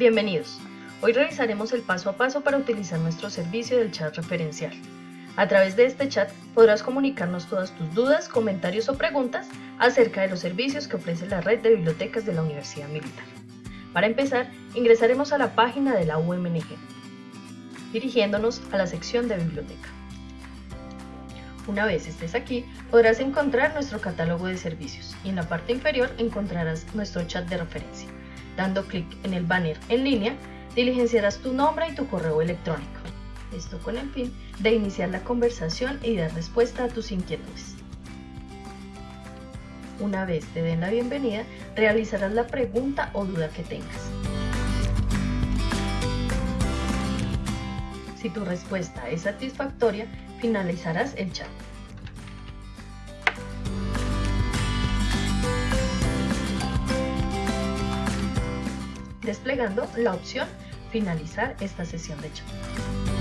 Bienvenidos. Hoy revisaremos el paso a paso para utilizar nuestro servicio del chat referencial. A través de este chat podrás comunicarnos todas tus dudas, comentarios o preguntas acerca de los servicios que ofrece la red de bibliotecas de la Universidad Militar. Para empezar, ingresaremos a la página de la UMNG, dirigiéndonos a la sección de biblioteca. Una vez estés aquí, podrás encontrar nuestro catálogo de servicios y en la parte inferior encontrarás nuestro chat de referencia. Dando clic en el banner en línea, diligenciarás tu nombre y tu correo electrónico. Esto con el fin de iniciar la conversación y dar respuesta a tus inquietudes. Una vez te den la bienvenida, realizarás la pregunta o duda que tengas. Si tu respuesta es satisfactoria, finalizarás el chat. Desplegando la opción Finalizar esta sesión de chat.